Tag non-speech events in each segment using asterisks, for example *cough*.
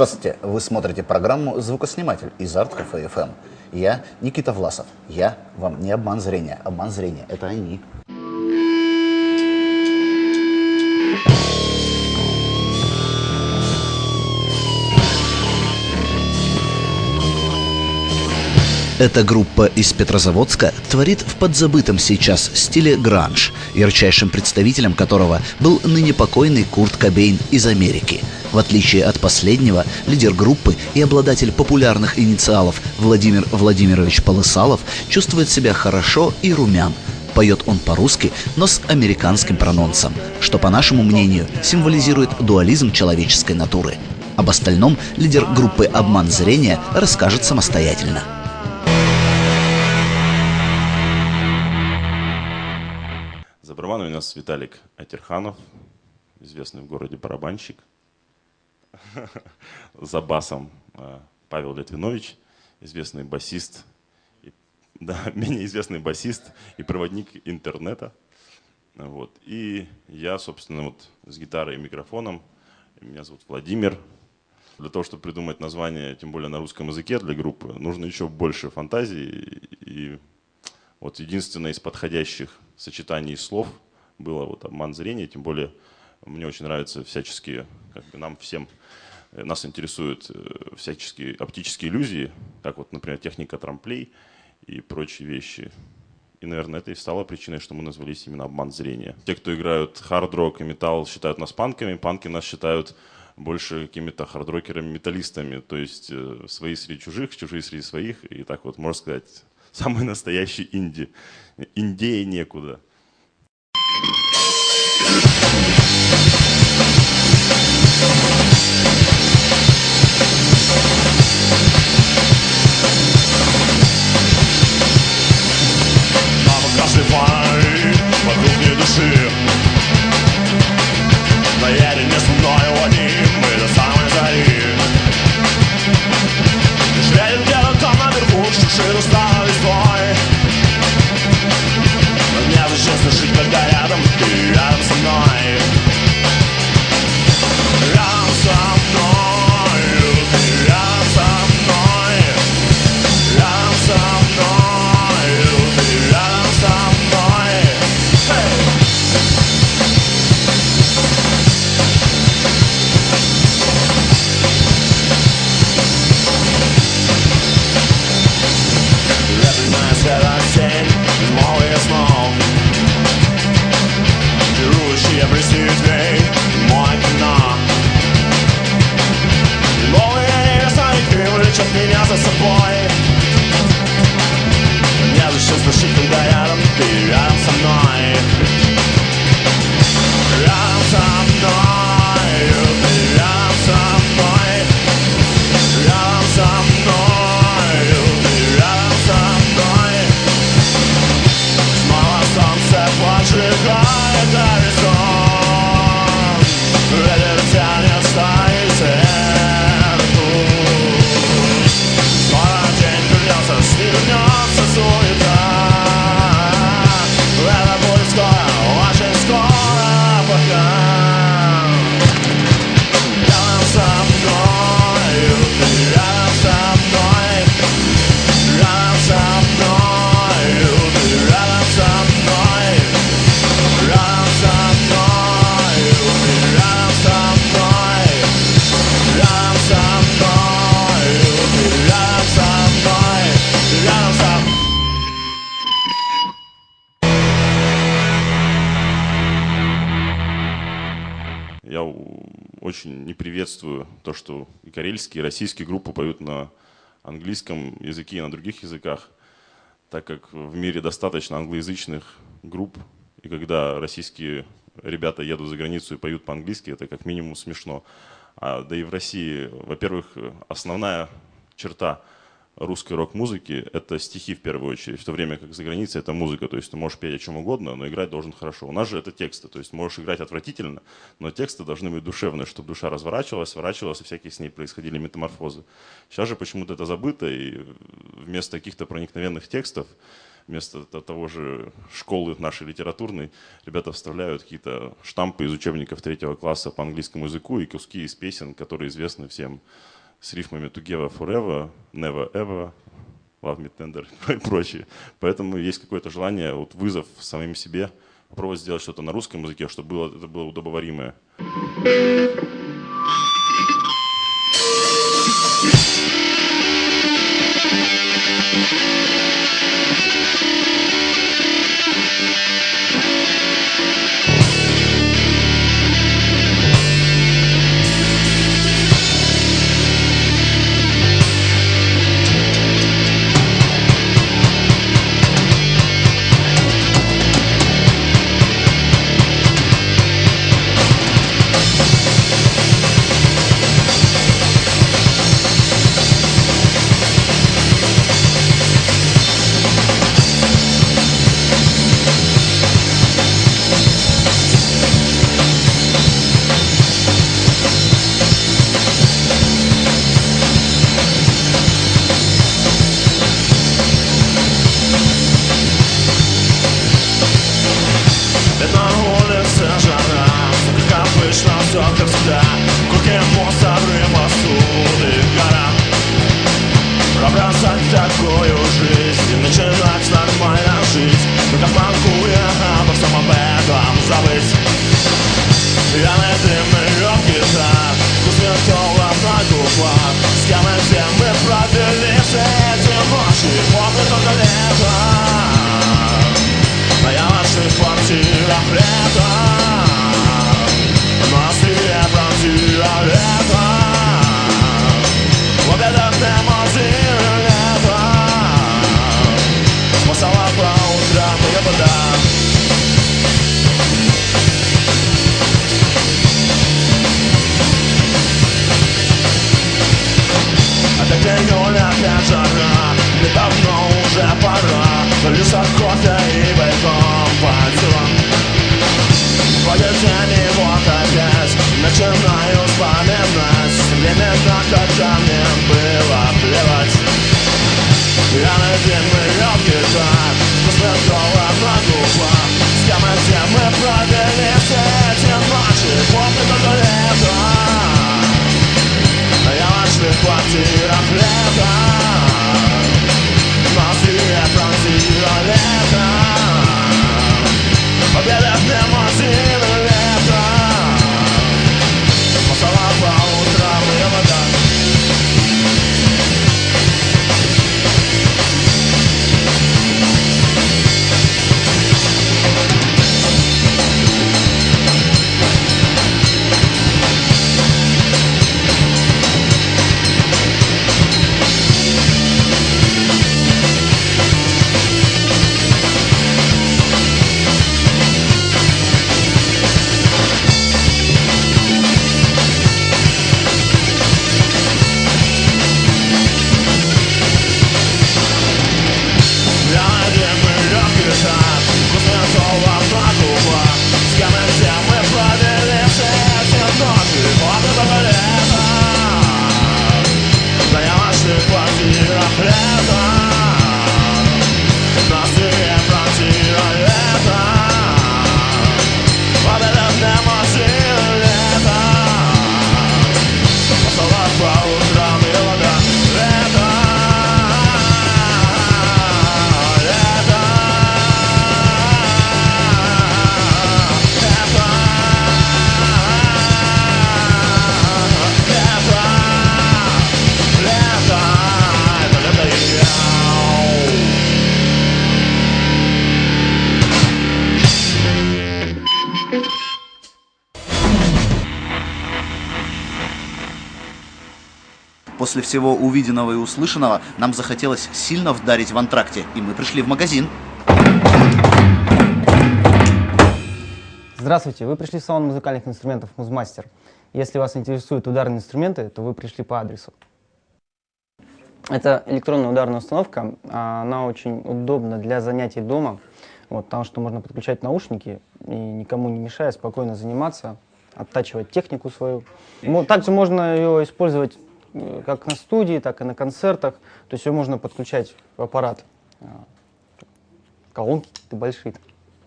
Здравствуйте, вы смотрите программу «Звукосниматель» из Арт Кафе ФМ. Я Никита Власов. Я вам не обман зрения. Обман зрения – это они. Эта группа из Петрозаводска творит в подзабытом сейчас стиле гранж, ярчайшим представителем которого был ныне покойный Курт Кобейн из Америки. В отличие от последнего, лидер группы и обладатель популярных инициалов Владимир Владимирович Полысалов чувствует себя хорошо и румян. Поет он по-русски, но с американским прононсом, что, по нашему мнению, символизирует дуализм человеческой натуры. Об остальном лидер группы «Обман зрения» расскажет самостоятельно. барабана у нас Виталик Атерханов, известный в городе барабанщик. За басом э, Павел Литвинович, известный басист, *laughs* да, менее известный басист и проводник интернета. Вот. И я, собственно, вот с гитарой и микрофоном. Меня зовут Владимир. Для того, чтобы придумать название, тем более на русском языке для группы, нужно еще больше фантазии. И вот единственное из подходящих сочетаний слов было вот обман зрения, тем более мне очень нравятся всяческие, как бы нам всем, э, нас интересуют э, всяческие оптические иллюзии, как вот, например, техника трамплей и прочие вещи. И, наверное, это и стало причиной, что мы назвались именно обман зрения. Те, кто играют хард-рок и металл, считают нас панками, панки нас считают больше какими-то хардрокерами-металлистами, то есть э, свои среди чужих, чужие среди своих, и так вот, можно сказать, *laughs* самый настоящий инди. Индея некуда. Мама você tem ganhado. Очень не приветствую то, что и карельские, и российские группы поют на английском языке и на других языках, так как в мире достаточно англоязычных групп, и когда российские ребята едут за границу и поют по-английски, это как минимум смешно. А, да и в России, во-первых, основная черта русской рок-музыки — это стихи в первую очередь, в то время как за границей это музыка, то есть ты можешь петь о чем угодно, но играть должен хорошо. У нас же это тексты, то есть можешь играть отвратительно, но тексты должны быть душевные, чтобы душа разворачивалась, сворачивалась, и всякие с ней происходили метаморфозы. Сейчас же почему-то это забыто, и вместо каких-то проникновенных текстов вместо того же школы нашей литературной, ребята вставляют какие-то штампы из учебников третьего класса по английскому языку и куски из песен, которые известны всем с рифмами Together Forever, Never Ever, Love Me Tender *laughs* и прочее. Поэтому есть какое-то желание, вот вызов самим себе, попробовать сделать что-то на русском языке, чтобы было, это было удобоваримое. universidad Cogemos, abrimos un dejará Lo abrazan, taco tá Лишь охота и бойком по делам Поедем После всего увиденного и услышанного нам захотелось сильно вдарить в антракте, и мы пришли в магазин. Здравствуйте, вы пришли в салон музыкальных инструментов «Музмастер». Если вас интересуют ударные инструменты, то вы пришли по адресу. Это электронная ударная установка, она очень удобна для занятий дома, вот, потому что можно подключать наушники и никому не мешая спокойно заниматься, оттачивать технику свою. Также можно ее использовать Э, как на студии, так и на концертах. То есть ее можно подключать в аппарат. колонки какие-то большие.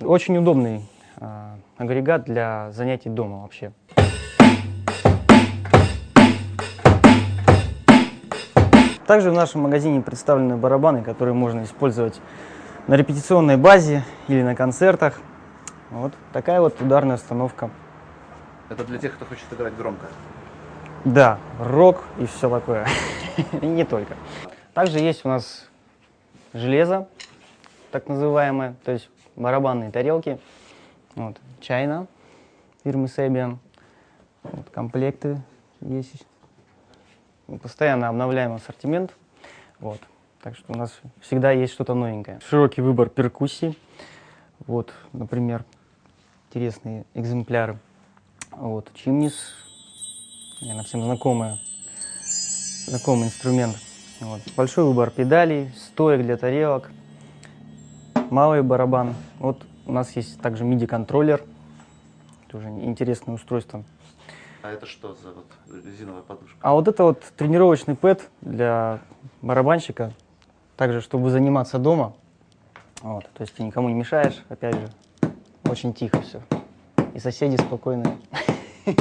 Очень удобный а, агрегат для занятий дома вообще. Также в нашем магазине представлены барабаны, которые можно использовать на репетиционной базе или на концертах. Вот такая вот ударная установка. Это для тех, кто хочет играть громко. Да, рок и все такое. И *laughs* не только. Также есть у нас железо, так называемое, то есть барабанные тарелки. Вот, чайна фирмы Sebian. Вот, комплекты есть. Мы постоянно обновляем ассортимент. Вот. Так что у нас всегда есть что-то новенькое. Широкий выбор перкуссий. Вот, например, интересные экземпляры. Вот, чимнис, наверное, всем знакомая, знакомый инструмент. Вот. Большой выбор педалей, стоек для тарелок, малый барабан. Вот у нас есть также MIDI-контроллер, тоже интересное устройство. А это что за вот резиновая подушка? А вот это вот тренировочный пэд для барабанщика, также чтобы заниматься дома. Вот, то есть ты никому не мешаешь, опять же, очень тихо все. И соседи спокойные. *laughs*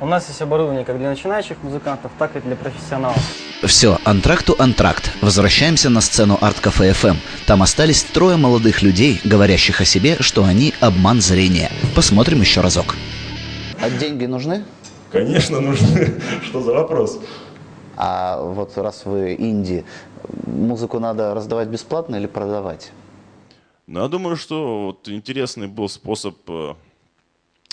У нас есть оборудование как для начинающих музыкантов, так и для профессионалов. Все, антракту антракт. Возвращаемся на сцену арт-кафе FM. Там остались трое молодых людей, говорящих о себе, что они обман зрения. Посмотрим еще разок. А деньги нужны? Конечно, нужны. *laughs* Что за вопрос? А вот раз вы инди, музыку надо раздавать бесплатно или продавать? Ну, я думаю, что вот интересный был способ э,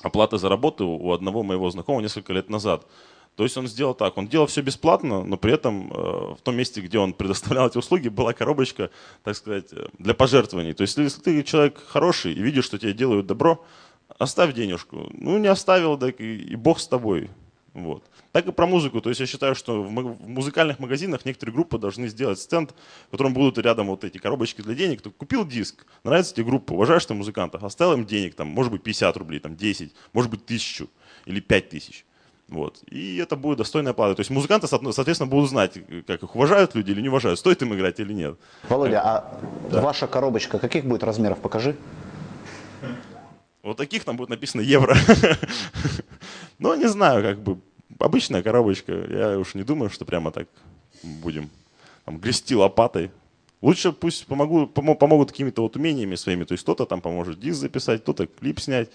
оплаты за работу у одного моего знакомого несколько лет назад. То есть он сделал так, он делал все бесплатно, но при этом э, в том месте, где он *laughs* предоставлял эти услуги, была коробочка, так сказать, э, для пожертвований. То есть если ты человек хороший и видишь, что тебе делают добро, оставь денежку. Ну, не оставил, так и, и бог с тобой. Вот. Так и про музыку. То есть я считаю, что в музыкальных магазинах некоторые группы должны сделать стенд, в котором будут рядом вот эти коробочки для денег. Ты купил диск, нравится тебе группа, уважаешь ты музыкантов, оставил им денег, там, может быть, 50 рублей, там, 10, может быть, 1000 или 5000. Вот. И это будет достойная плата. То есть музыканты, соответственно, будут знать, как их уважают люди или не уважают, стоит им играть или нет. Володя, а ваша коробочка каких будет размеров? Покажи. Вот таких там будет написано евро. *laughs* Но не знаю, как бы обычная коробочка. Я уж не думаю, что прямо так будем там, грести лопатой. Лучше пусть помогу, помо- помогут какими-то вот умениями своими. То есть кто-то там поможет диск записать, кто-то клип снять,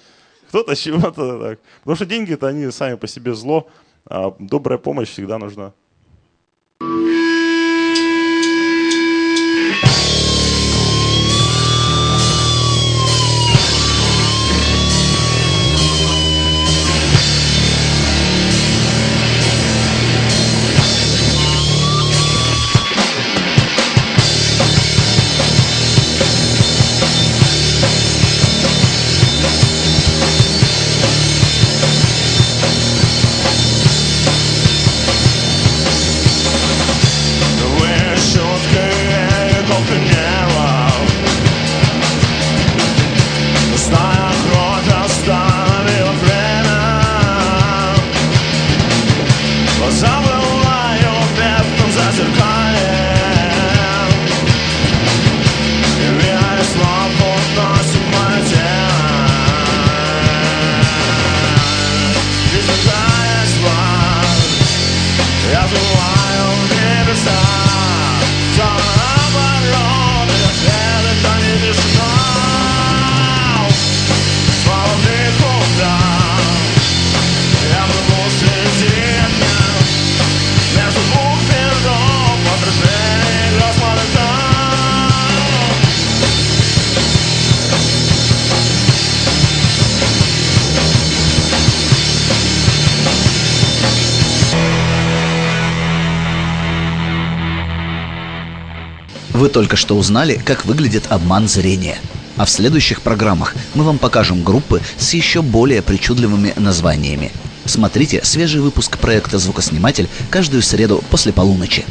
кто-то *laughs* чего-то так. Потому что деньги-то они сами по себе зло, а добрая помощь всегда нужна. Вы только что узнали, как выглядит обман зрения. А в следующих программах мы вам покажем группы с еще более причудливыми названиями. Смотрите свежий выпуск проекта «Звукосниматель» каждую среду после полуночи.